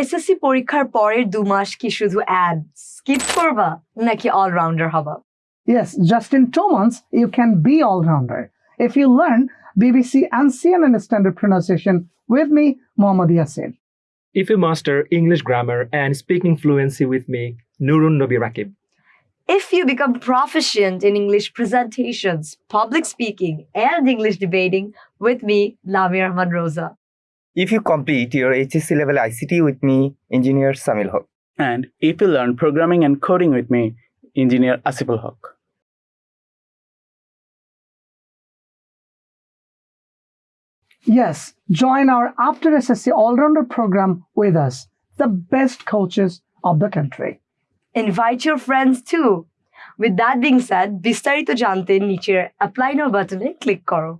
SSC পরীক্ষার পরের দু মাস কি শুধু অ্যাড স্কিপ করবা নাকি অলরাউন্ডার হবা Yes, just in two months, you can be all rounder. If you learn BBC and CNN standard pronunciation with me, Mohammad Yassin. If you master English grammar and speaking fluency with me, Nurun Nobi Rakib. If you become proficient in English presentations, public speaking, and English debating with me, Lamia Rahman Rosa. If you complete your HSC level ICT with me, Engineer Samil Haq. And if you learn programming and coding with me, Engineer Asiful Haq. Yes, join our After SSC All Rounder program with us, the best coaches of the country. Invite your friends too. With that being said, বিস্তারিত জানতে নিচের apply নাও বাটনে click করো